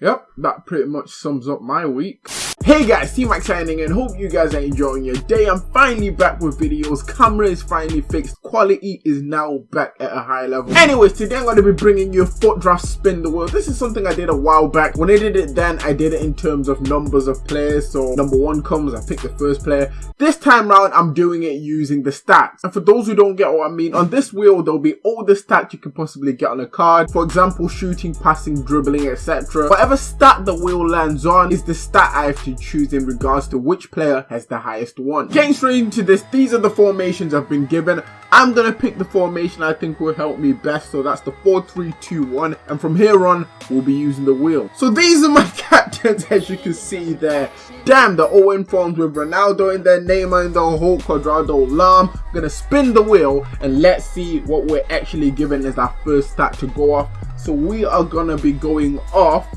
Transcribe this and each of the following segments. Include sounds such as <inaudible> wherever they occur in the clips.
Yep, that pretty much sums up my week. Hey guys, T-Mac signing and hope you guys are enjoying your day. I'm finally back with videos. Camera is finally fixed. Quality is now back at a high level. Anyways, today I'm going to be bringing you FUT Draft Spin the Wheel. This is something I did a while back. When I did it then, I did it in terms of numbers of players. So number one comes, I pick the first player. This time round, I'm doing it using the stats. And for those who don't get what I mean, on this wheel, there'll be all the stats you can possibly get on a card. For example, shooting, passing, dribbling, etc. Whatever stat the wheel lands on is the stat I have to choose in regards to which player has the highest one. Getting straight into this, these are the formations I've been given. I'm going to pick the formation I think will help me best. So that's the 4-3-2-1. And from here on, we'll be using the wheel. So these are my <laughs> captains as you can see there. Damn, they're all in forms with Ronaldo in there, Neymar in the Hulk, Cuadrado, Lahm. I'm going to spin the wheel and let's see what we're actually given as our first stat to go off. So we are going to be going off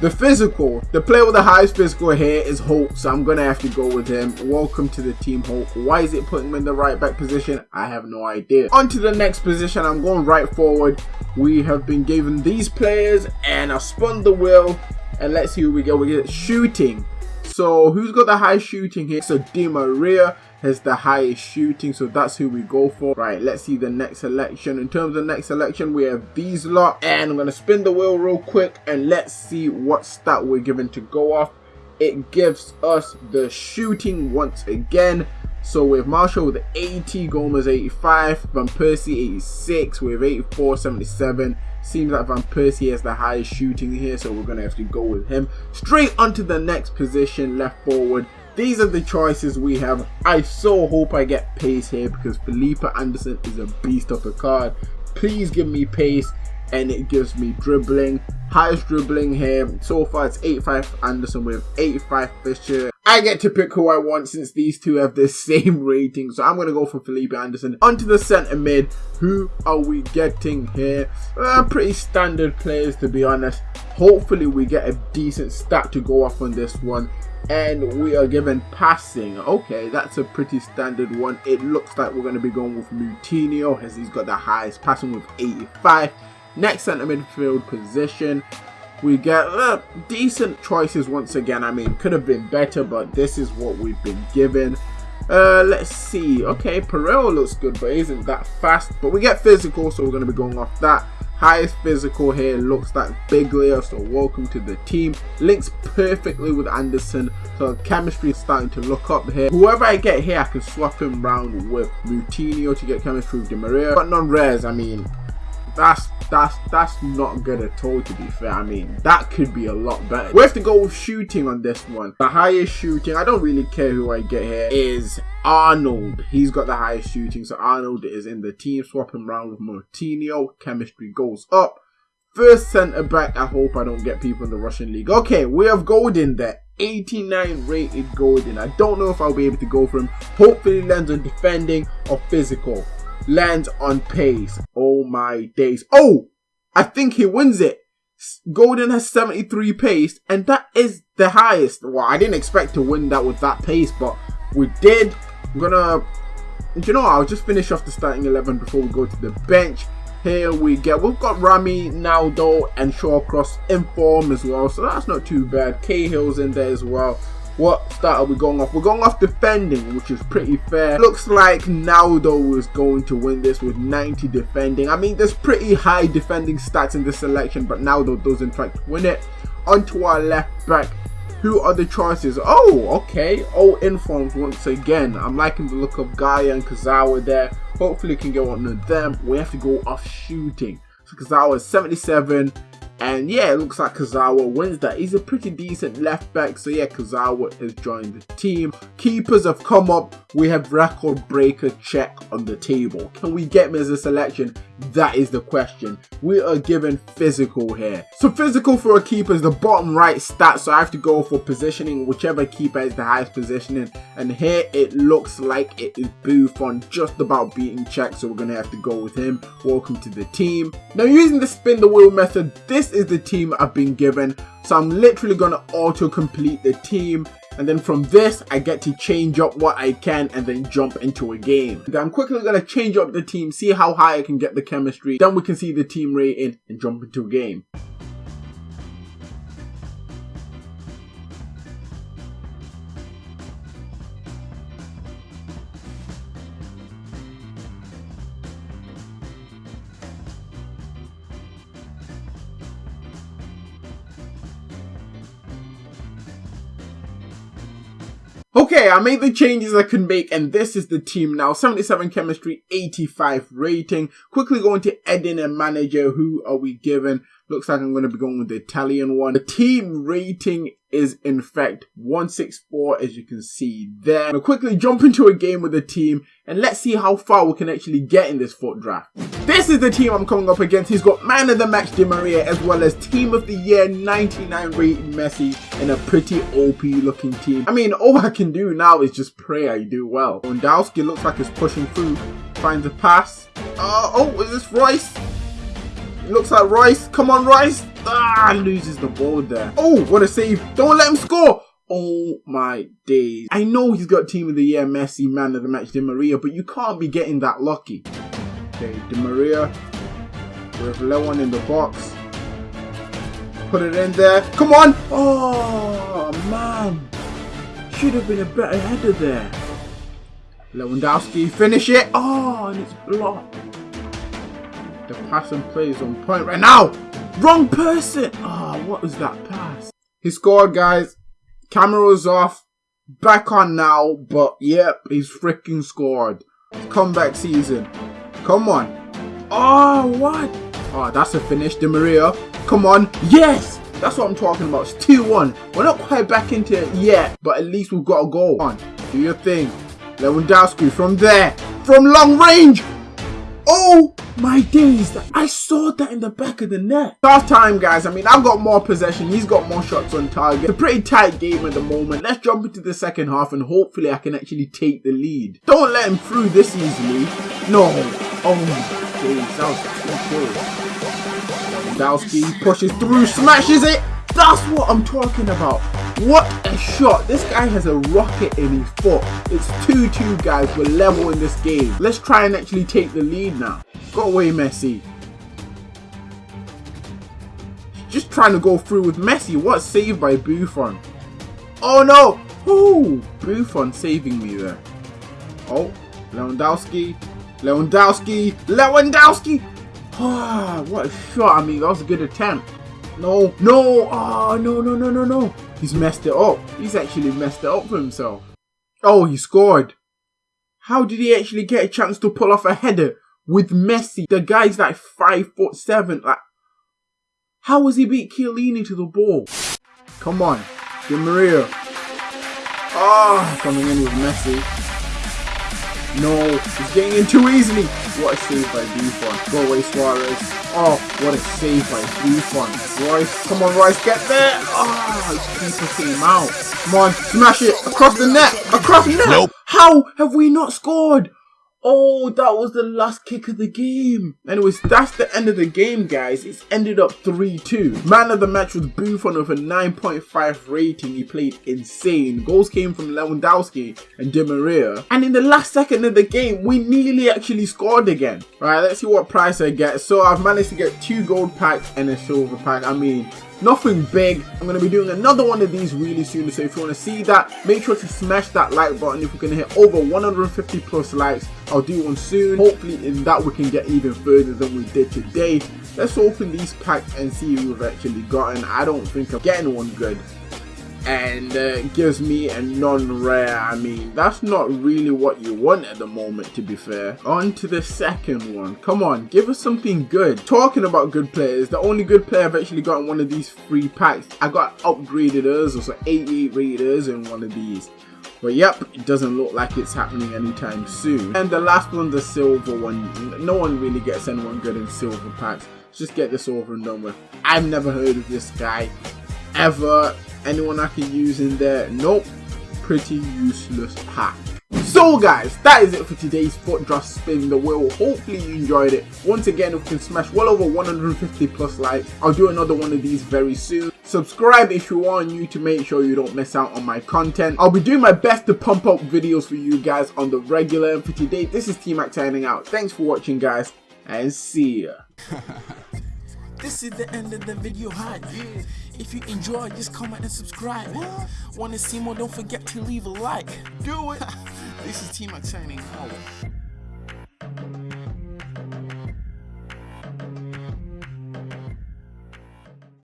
the physical, the player with the highest physical here is Hulk, so I'm going to have to go with him. Welcome to the team, Hulk. Why is it putting him in the right back position? I have no idea. On to the next position, I'm going right forward. We have been given these players, and I spun the wheel, and let's see who we get. We get shooting. So who's got the high shooting here? So Di Maria has the highest shooting so that's who we go for right let's see the next selection in terms of next selection we have these lot and i'm gonna spin the wheel real quick and let's see what stat we're given to go off it gives us the shooting once again so with Martial with 80, Gomez 85, Van Persie 86, with 84, 77. Seems like Van Persie has the highest shooting here, so we're going to have to go with him. Straight onto the next position, left forward. These are the choices we have. I so hope I get pace here because Felipe Anderson is a beast of a card. Please give me pace and it gives me dribbling. Highest dribbling here. So far it's 85 Anderson with 85 Fisher. I get to pick who I want since these two have the same <laughs> rating. So I'm going to go for Felipe Anderson. Onto the centre mid. Who are we getting here? Uh, pretty standard players to be honest. Hopefully we get a decent stat to go off on this one and we are given passing. Okay that's a pretty standard one. It looks like we're going to be going with Moutinho as he's got the highest passing with 85 next centre midfield position we get uh, decent choices once again. I mean could have been better but this is what we've been given. Uh, let's see. Okay Pereira looks good but isn't that fast? But we get physical so we're going to be going off that highest physical here looks like Biglia so welcome to the team. Links perfectly with Anderson so chemistry is starting to look up here. Whoever I get here I can swap him around with Moutinho to get chemistry with Di Maria but non-rares I mean that's that's that's not good at all to be fair. I mean that could be a lot better. We have to go with shooting on this one. The highest shooting i don't really care who i get here is arnold. He's got the highest shooting so arnold is in the team swap him around with Moutinho. chemistry goes up. First center back i hope i don't get people in the russian league. Okay we have golden there. 89 rated golden. I don't know if i'll be able to go for him. Hopefully lands on defending or physical lands on pace. Oh my days. Oh, I think he wins it. Golden has 73 pace, and that is the highest. Well, I didn't expect to win that with that pace, but we did. I'm gonna, you know, I'll just finish off the starting 11 before we go to the bench. Here we get, we've got Rami, Naldo, and Shawcross in form as well, so that's not too bad. Cahill's in there as well. What start are we going off? We're going off defending, which is pretty fair. Looks like Naldo is going to win this with 90 defending. I mean, there's pretty high defending stats in this selection, but Naldo does in fact win it. Onto our left back. Who are the choices? Oh, okay. All informs once again. I'm liking the look of Gaya and Kurzawa there. Hopefully, can get one of them. We have to go off shooting. So Kurzawa is 77. And yeah, it looks like Kurzawa wins that. He's a pretty decent left back. So yeah, Kurzawa has joined the team. Keepers have come up. We have record breaker Cech on the table. Can we get him as a selection? That is the question. We are given physical here. So physical for a keeper is the bottom right stat. So I have to go for positioning, whichever keeper is the highest positioning. And here it looks like it is Buffon just about beating Cech. So we're going to have to go with him. Welcome to the team. Now using the spin the wheel method, this is the team I've been given. So I'm literally going to auto complete the team and then from this I get to change up what I can and then jump into a game. I'm quickly going to change up the team, see how high I can get the chemistry, then we can see the team rating and jump into a game. Okay, I made the changes I can make and this is the team now. 77 chemistry, 85 rating. Quickly going to Edin and manager. Who are we given? Looks like I'm going to be going with the Italian one. The team rating is in fact 164 as you can see there. Quickly jump into a game with the team and let's see how far we can actually get in this FUT draft. This is the team I'm coming up against. He's got man of the match Di Maria as well as team of the year 99 rating Messi in a pretty OP looking team. I mean all I can do now is just pray I do well. Lewandowski looks like he's pushing through. Finds a pass. Uh, oh, is this Reus? Looks like Reus. Come on, Reus. Ah, loses the ball there. Oh, what a save. Don't let him score. Oh my days. I know he's got team of the year Messi, man of the match Di Maria, but you can't be getting that lucky. Okay, Di Maria with Lewan in the box. Put it in there. Come on. Oh, man. Should have been a better header there. Lewandowski, finish it. Oh, and it's blocked. The pass and play is on point right now. Wrong person. Oh, what was that pass? He scored, guys. Camera's off. Back on now. But, yep, he's freaking scored. Comeback season. Come on. Oh, what? Oh, that's a finish. Di Maria. Come on. Yes! That's what I'm talking about. It's 2-1. We're not quite back into it yet, but at least we've got a goal. Come on. Do your thing. Lewandowski from there. From long range. Oh my days, I saw that in the back of the net. Half time, guys. I mean, I've got more possession. He's got more shots on target. It's a pretty tight game at the moment. Let's jump into the second half and hopefully I can actually take the lead. Don't let him through this easily. No. Oh my days, that was too. Lewandowski pushes through, smashes it. That's what I'm talking about. What a shot. This guy has a rocket in his foot. It's 2-2 guys. We're level in this game. Let's try and actually take the lead now. Go away Messi. Just trying to go through with Messi. What save by Buffon. Oh no. Ooh, Buffon saving me there. Oh, Lewandowski. Lewandowski. Lewandowski. Ah, <sighs> what a shot. I mean, that was a good attempt. No, no, oh, no, no, no, no, no. He's messed it up. He's actually messed it up for himself. Oh, he scored. How did he actually get a chance to pull off a header with Messi? The guy's like five foot seven. Like, how was he beat Chiellini to the ball? Come on, Di Maria. Ah, oh, coming in with Messi. No, he's getting in too easily. What a save by Buffon. Go away, Suarez. Oh, what a save by Buffon. Reus, come on, Reus, get there. Oh, his keeper came out. Come on, smash it across the net. Across the net. Nope. How have we not scored? Oh, that was the last kick of the game. Anyways, that's the end of the game, guys. It's ended up 3-2. Man of the match was Buffon with a 9.5 rating. He played insane. Goals came from Lewandowski and Di Maria. And in the last second of the game, we nearly actually scored again. Right, let's see what price I get. So I've managed to get two gold packs and a silver pack. I mean, nothing big. I'm going to be doing another one of these really soon so if you want to see that make sure to smash that like button. If we're going to hit over 150 plus likes i'll do one soon. Hopefully in that we can get even further than we did today. Let's open these packs and see who we've actually gotten. I don't think i'm getting one good and uh, gives me a non-rare. I mean, that's not really what you want at the moment, to be fair. On to the second one. Come on, give us something good. Talking about good players, the only good player I've actually gotten one of these free packs. I got upgraded us, so 88 raiders in one of these. But yep, it doesn't look like it's happening anytime soon. And the last one, the silver one. No one really gets anyone good in silver packs. just get this over and done with. I've never heard of this guy ever anyone I can use in there? Nope. Pretty useless pack so guys that is it for today's FUT draft spin the wheel. Hopefully you enjoyed it. Once again if we can smash well over 150 plus likes i'll do another one of these very soon. Subscribe if you are new to make sure you don't miss out on my content. I'll be doing my best to pump up videos for you guys on the regular. And for today this is t-mac signing out. Thanks for watching guys and see ya <laughs> This is the end of the video hi. If you enjoy, just comment and subscribe. Want to see more? Don't forget to leave a like. Do it. <laughs> this is T-Mac signing out.